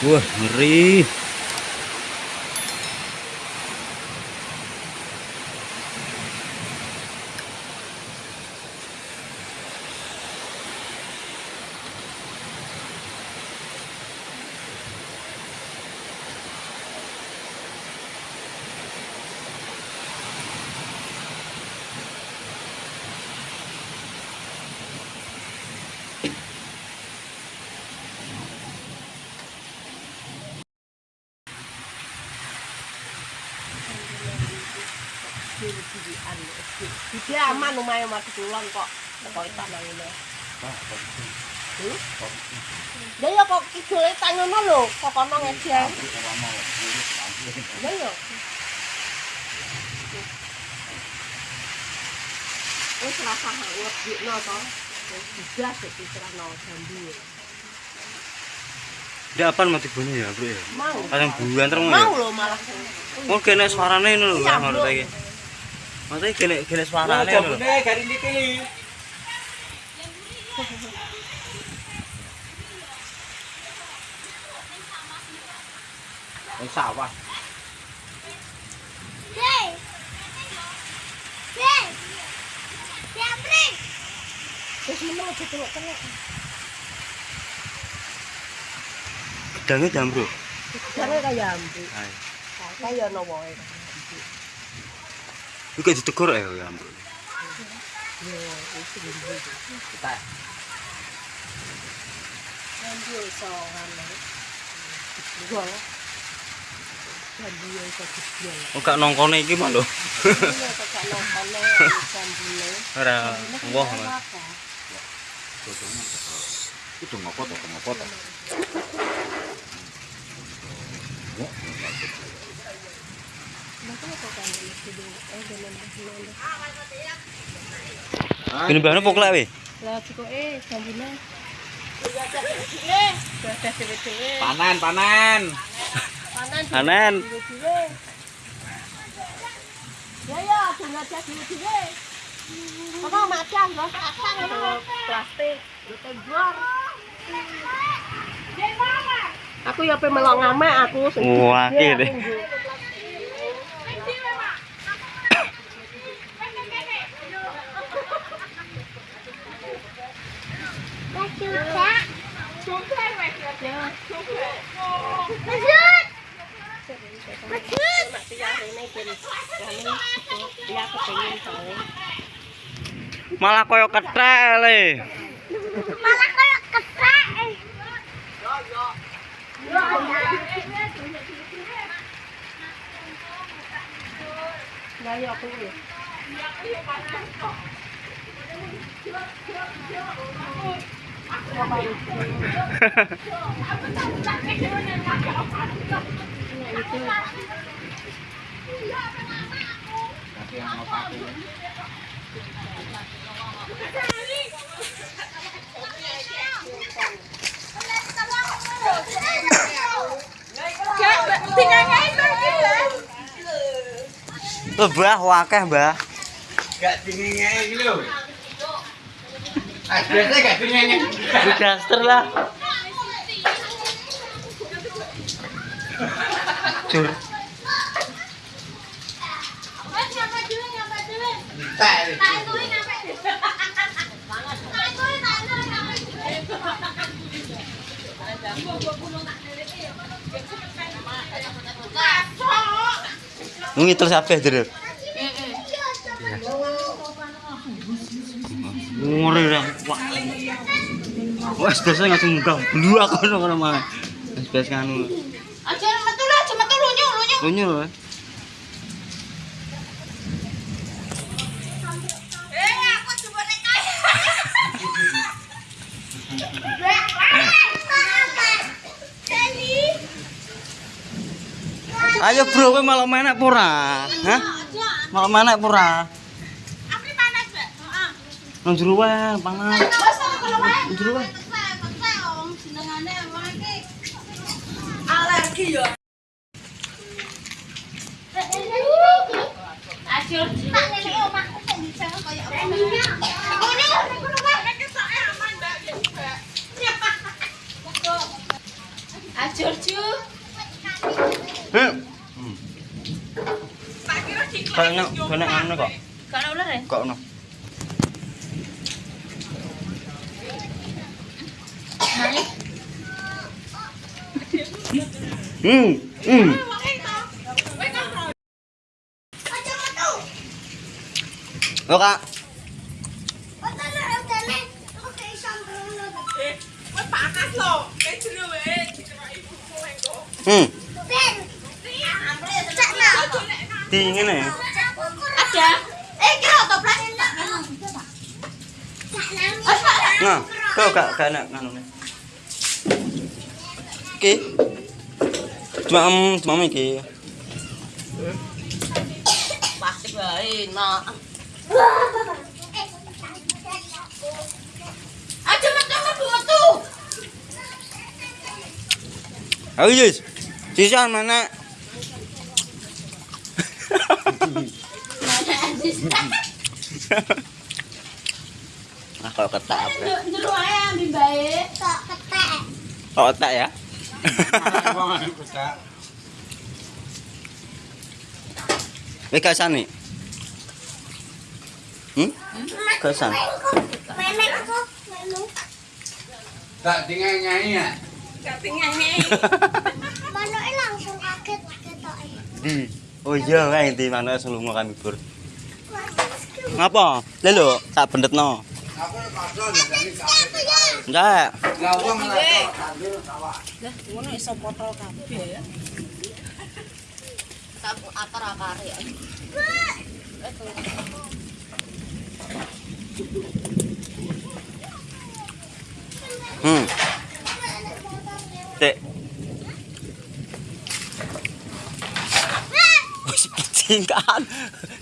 Wah, ngeri. Dia aman lumayan mati kulon kok. Kok itu nang ngene. Ya kok kidule tak ngono lho, kok kono ngejeng. Lah ya. Wis rasa hangat dikno to. Jambu. Mati bunyi ya, Bro ya? Mau. Kadang bulan terus ya. Mau lho malah. Oh, kene suarane ngono lho, Iya, ngono Bro. ta iki. Maksudnya kene kene suarane ngono lho. garing dipilih. Wis sawah. Wis meneng aja tengok-tengok. Gedangnya jam, Bro. Jangan kaya jambu. Ayo. Kaya no wae. Iki ditegur ya, ya, Bro. Yo, wis jambu. Kita Jambu iso ngono. Gua. Jambu iso gede. Oh, gak nongkone iki mah lho. Iya, kok gak nongkone jambune. Ora itu ngopo to, ngopo to. Kene bahane poklek we. Lah cukuke jambune. Gadah dhewe-dhewe. Panen, panen. Panan. Panen. Ya ya, dhewe-dhewe. Apa macan. Plastik, tembor. Aku ya pe melok ngamek aku sing Wah, Kami ya kepengin soalnya. Malah koyo kethek le. Lah ya aku ya. Lebah wakeh, Mbah. Gak dingin iki lho. Addressnya gak punyanya. Budaster lah. Cur. Ngitul sampai dulu. ngeri dah. Wah wah biasanya langsung munggah blu aku ngono mah biasanya anu aja metu lah cuma metu lunyu lunyu. Lunyu eh, Ayo bro, kowe malam enak pura? Hah? Malam enak pura? Nang jero wae, panas. Nang jero wae. Alergi ya. Tak ngene omahku kok apa. Nek. Ajur ju. Hmm. Kayaknya kena anu kok. Gak ada ular ya? Kok ono. Hmm. Hmm. Yo kak. Hmm. Dingin ya. Ada. Eh, kira toprak. Nah, kau gak gak nih. Oke. Cuma cuma iki. Pasti baik. Nah. Aja makan tuh. Ayo Jus. Sisa mana? Nah, kalau ketak apa? Jeruk ayam di baik. Tak ketek. Oh, ketak ya? Wis kasan nih. Hmm? Kasan. Memek kok. Melu. Tak dingeng-ngeng ya. Mana langsung kaget ketok. Di. Oh iya, kae di mana selungo kami bur. Ngapa? Lelo, tak bendetno. Enggak. Lah wong lah kandil sawah. Lah, ngono iso potol kabeh ya. Akar-akar ya. Hmm. Dek. Wis kucing.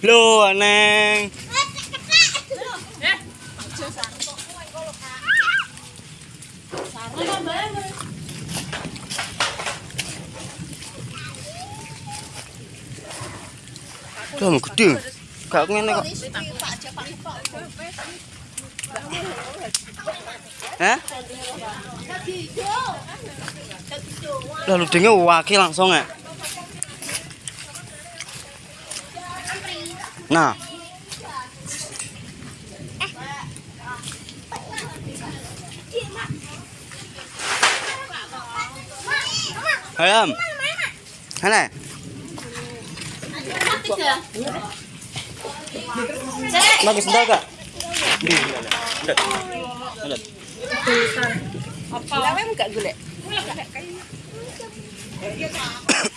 Lho, Neng. Lah gede. Gak ngene kok. Hah? Lalu dengar wakil langsung ya. Nah. Ayam. Mana? Bagus sedal kak. Apa? Enggak golek.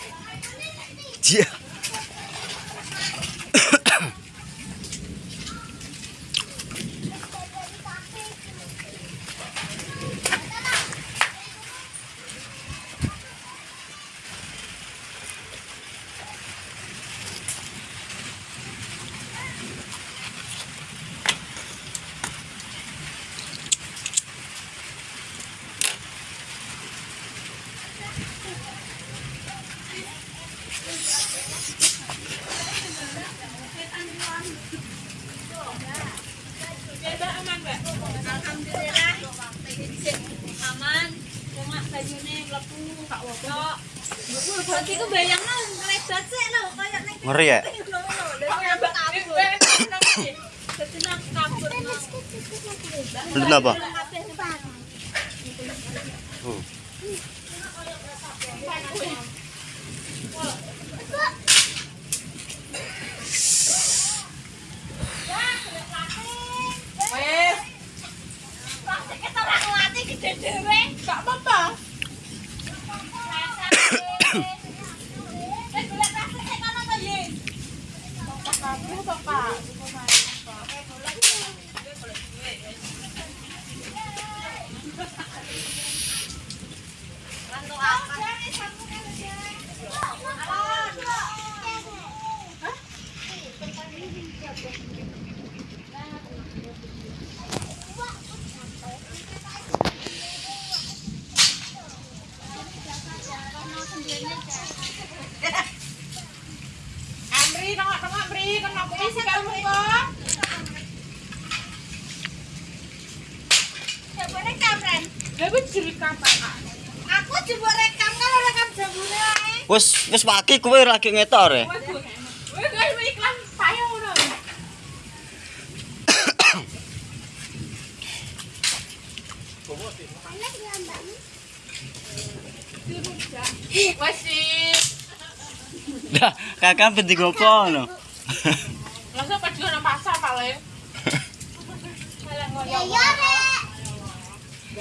Bajune mlebu gak apa-apa. Ngeri ya? Belum apa? Oh. Rekam, wis direkam Pak. Aku coba rekam Wis wis pagi kowe lagi ngetor ya. Wih, gue iklan payo ngono. Wes sih. Dah, kakak penting opo no. Langsung pas juga nang pasar paling. Ya ya,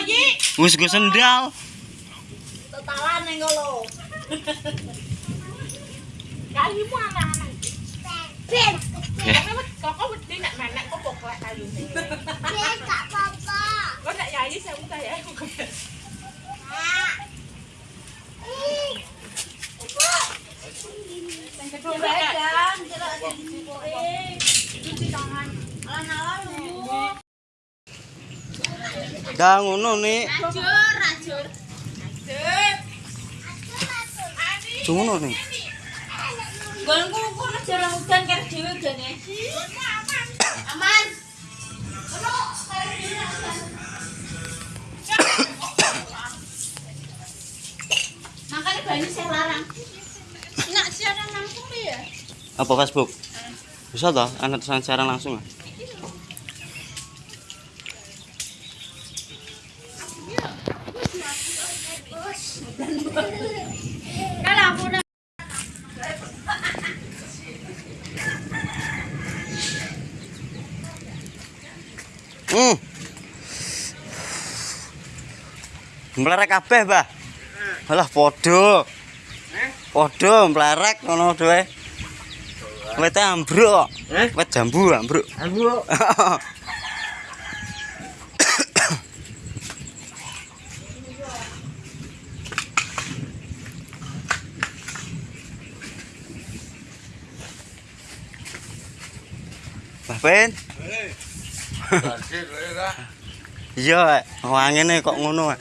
kok Yi. Wis go sendal. Totalan ning lo. Kalimu anak-anak. Ben. Tapi wet kok wedi nek menek kok poklek kayune. Ben gak apa-apa. Kok nek yayi saya udah ya Dah ngono nih. Rajur, rajur. Rajur. Ngono nih. Golku kono jarang udan karo dhewe udane. Aman. Makanya banyu saya larang. Nak siaran langsung ya? Apa Facebook? Bisa toh, anak siaran langsung ah. Hmm. Mlerek kabeh, Mbah. Alah padha. Padha mlerek ngono dhewe. Wete ambruk. Wet jambu ambruk. Ambruk. bên giờ hoàng cái này cọng nó rồi